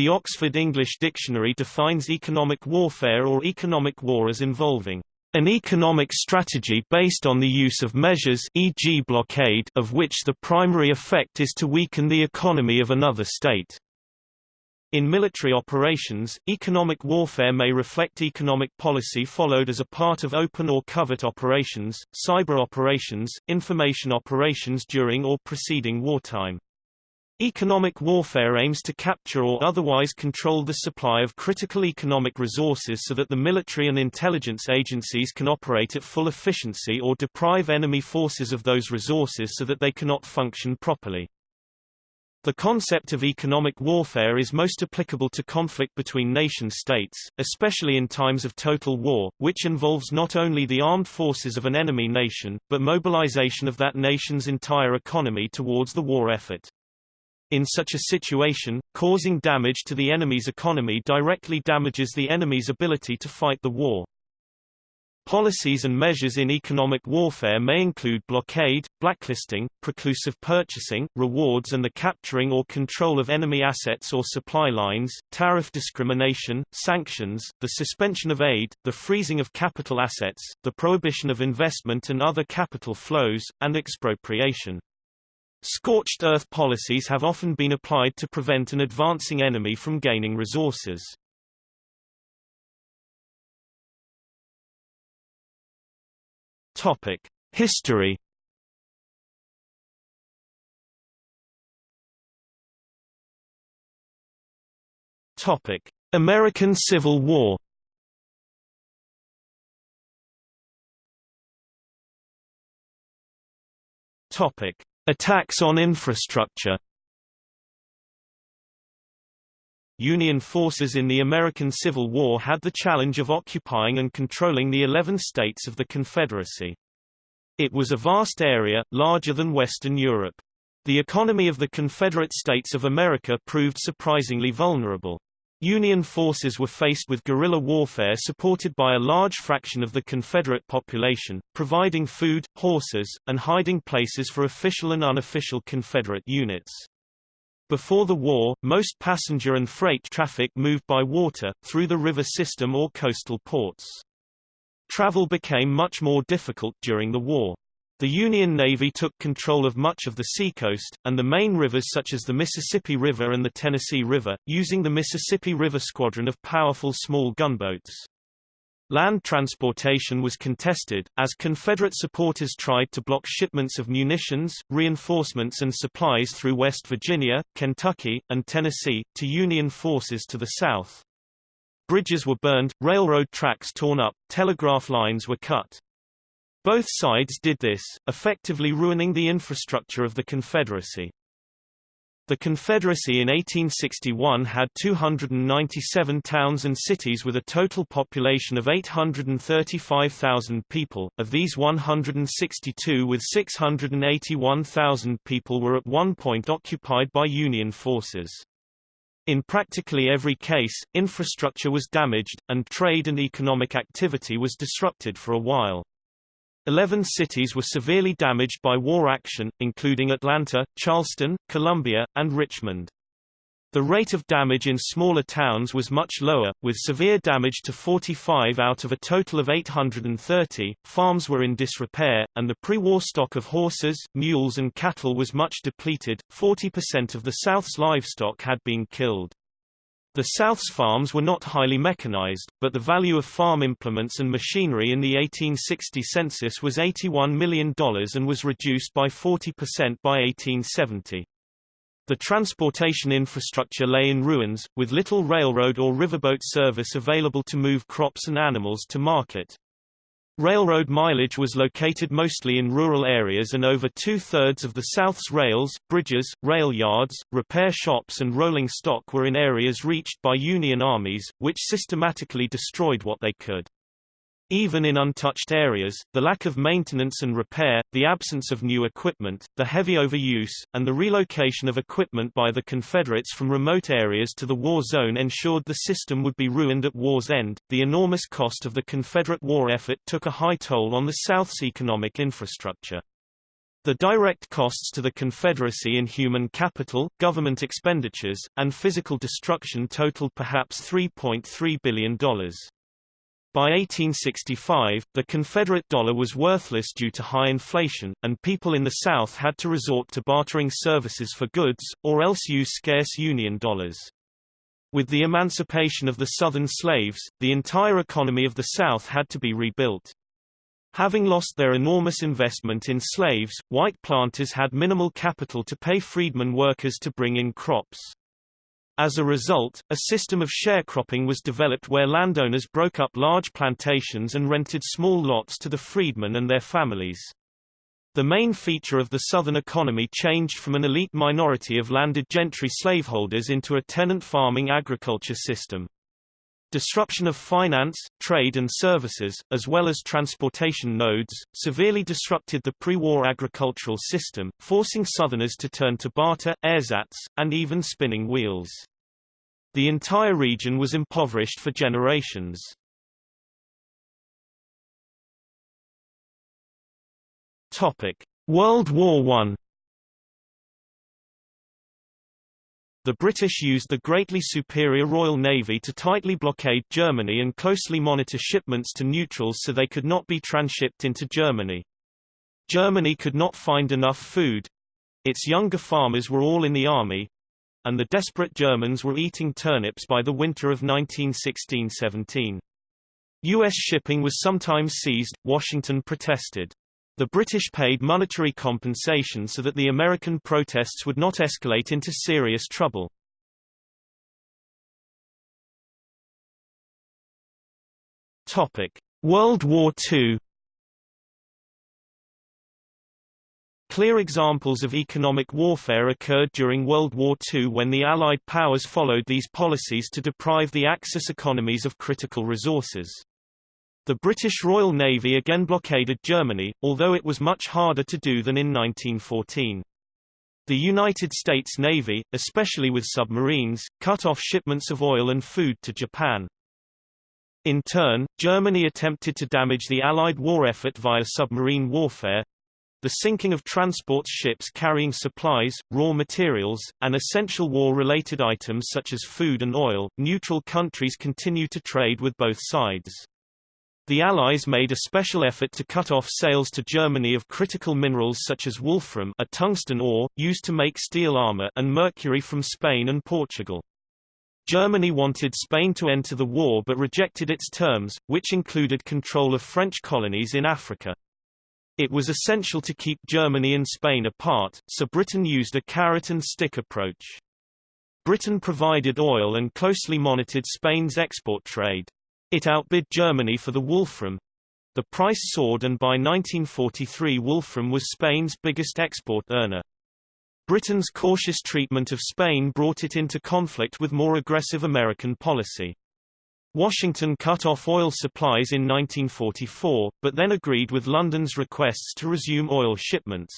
The Oxford English Dictionary defines economic warfare or economic war as involving an economic strategy based on the use of measures e.g. blockade of which the primary effect is to weaken the economy of another state. In military operations, economic warfare may reflect economic policy followed as a part of open or covert operations, cyber operations, information operations during or preceding wartime. Economic warfare aims to capture or otherwise control the supply of critical economic resources so that the military and intelligence agencies can operate at full efficiency or deprive enemy forces of those resources so that they cannot function properly. The concept of economic warfare is most applicable to conflict between nation-states, especially in times of total war, which involves not only the armed forces of an enemy nation, but mobilization of that nation's entire economy towards the war effort. In such a situation, causing damage to the enemy's economy directly damages the enemy's ability to fight the war. Policies and measures in economic warfare may include blockade, blacklisting, preclusive purchasing, rewards and the capturing or control of enemy assets or supply lines, tariff discrimination, sanctions, the suspension of aid, the freezing of capital assets, the prohibition of investment and other capital flows, and expropriation. Scorched earth policies have often been applied to prevent an advancing enemy from gaining resources. Topic: History. Topic: American Civil War. Topic: Attacks on infrastructure. Union forces in the American Civil War had the challenge of occupying and controlling the 11 states of the Confederacy. It was a vast area, larger than Western Europe. The economy of the Confederate States of America proved surprisingly vulnerable. Union forces were faced with guerrilla warfare supported by a large fraction of the Confederate population, providing food, horses, and hiding places for official and unofficial Confederate units. Before the war, most passenger and freight traffic moved by water, through the river system or coastal ports. Travel became much more difficult during the war. The Union Navy took control of much of the seacoast, and the main rivers such as the Mississippi River and the Tennessee River, using the Mississippi River Squadron of powerful small gunboats. Land transportation was contested, as Confederate supporters tried to block shipments of munitions, reinforcements and supplies through West Virginia, Kentucky, and Tennessee, to Union forces to the south. Bridges were burned, railroad tracks torn up, telegraph lines were cut. Both sides did this, effectively ruining the infrastructure of the Confederacy. The Confederacy in 1861 had 297 towns and cities with a total population of 835,000 people, of these 162 with 681,000 people were at one point occupied by Union forces. In practically every case, infrastructure was damaged, and trade and economic activity was disrupted for a while. Eleven cities were severely damaged by war action, including Atlanta, Charleston, Columbia, and Richmond. The rate of damage in smaller towns was much lower, with severe damage to 45 out of a total of 830. Farms were in disrepair, and the pre-war stock of horses, mules and cattle was much depleted. 40% of the South's livestock had been killed. The South's farms were not highly mechanized, but the value of farm implements and machinery in the 1860 census was $81 million and was reduced by 40% by 1870. The transportation infrastructure lay in ruins, with little railroad or riverboat service available to move crops and animals to market. Railroad mileage was located mostly in rural areas and over two-thirds of the South's rails, bridges, rail yards, repair shops and rolling stock were in areas reached by Union armies, which systematically destroyed what they could. Even in untouched areas, the lack of maintenance and repair, the absence of new equipment, the heavy overuse, and the relocation of equipment by the Confederates from remote areas to the war zone ensured the system would be ruined at war's end. The enormous cost of the Confederate war effort took a high toll on the South's economic infrastructure. The direct costs to the Confederacy in human capital, government expenditures, and physical destruction totaled perhaps $3.3 billion. By 1865, the Confederate dollar was worthless due to high inflation, and people in the South had to resort to bartering services for goods, or else use scarce Union dollars. With the emancipation of the Southern slaves, the entire economy of the South had to be rebuilt. Having lost their enormous investment in slaves, white planters had minimal capital to pay freedmen workers to bring in crops. As a result, a system of sharecropping was developed where landowners broke up large plantations and rented small lots to the freedmen and their families. The main feature of the Southern economy changed from an elite minority of landed gentry slaveholders into a tenant farming agriculture system. Disruption of finance, trade and services, as well as transportation nodes, severely disrupted the pre-war agricultural system, forcing Southerners to turn to barter, ersatz, and even spinning wheels. The entire region was impoverished for generations. World War I The British used the greatly superior Royal Navy to tightly blockade Germany and closely monitor shipments to neutrals so they could not be transshipped into Germany. Germany could not find enough food. Its younger farmers were all in the army, and the desperate Germans were eating turnips by the winter of 1916–17. U.S. shipping was sometimes seized, Washington protested. The British paid monetary compensation so that the American protests would not escalate into serious trouble. Topic: World War II Clear examples of economic warfare occurred during World War II when the Allied powers followed these policies to deprive the Axis economies of critical resources. The British Royal Navy again blockaded Germany, although it was much harder to do than in 1914. The United States Navy, especially with submarines, cut off shipments of oil and food to Japan. In turn, Germany attempted to damage the Allied war effort via submarine warfare, the sinking of transport ships carrying supplies, raw materials, and essential war-related items such as food and oil. Neutral countries continue to trade with both sides. The Allies made a special effort to cut off sales to Germany of critical minerals such as wolfram a tungsten ore, used to make steel armor and mercury from Spain and Portugal. Germany wanted Spain to enter the war but rejected its terms, which included control of French colonies in Africa. It was essential to keep Germany and Spain apart, so Britain used a carrot and stick approach. Britain provided oil and closely monitored Spain's export trade. It outbid Germany for the Wolfram. The price soared and by 1943 Wolfram was Spain's biggest export earner. Britain's cautious treatment of Spain brought it into conflict with more aggressive American policy. Washington cut off oil supplies in 1944, but then agreed with London's requests to resume oil shipments.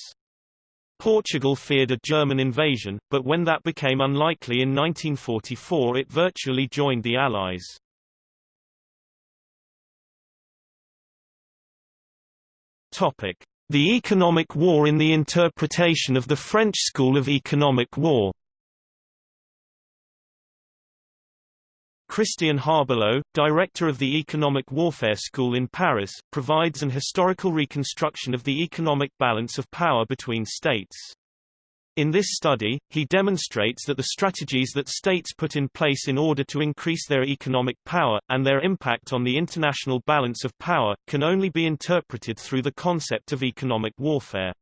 Portugal feared a German invasion, but when that became unlikely in 1944 it virtually joined the Allies. Topic: The Economic War in the interpretation of the French School of Economic War. Christian Harbulot, director of the Economic Warfare School in Paris, provides an historical reconstruction of the economic balance of power between states. In this study, he demonstrates that the strategies that states put in place in order to increase their economic power, and their impact on the international balance of power, can only be interpreted through the concept of economic warfare.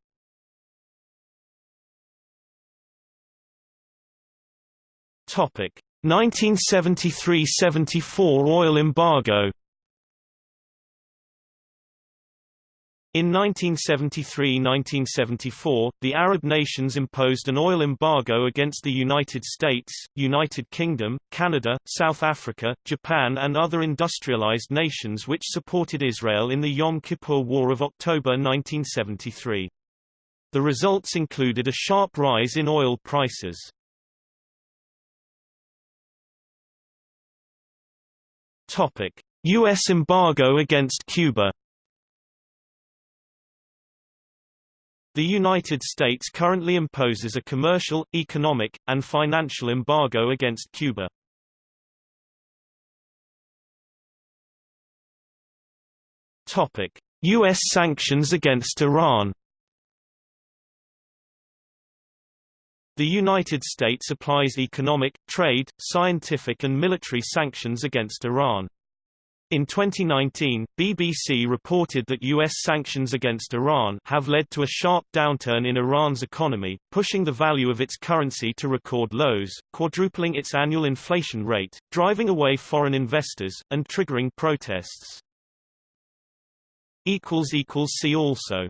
Topic 1973–74 oil embargo In 1973–1974, the Arab nations imposed an oil embargo against the United States, United Kingdom, Canada, South Africa, Japan and other industrialized nations which supported Israel in the Yom Kippur War of October 1973. The results included a sharp rise in oil prices. U.S. embargo against Cuba The United States currently imposes a commercial, economic, and financial embargo against Cuba. Topic: US sanctions against Iran. The United States applies economic, trade, scientific and military sanctions against Iran. In 2019, BBC reported that U.S. sanctions against Iran have led to a sharp downturn in Iran's economy, pushing the value of its currency to record lows, quadrupling its annual inflation rate, driving away foreign investors, and triggering protests. See also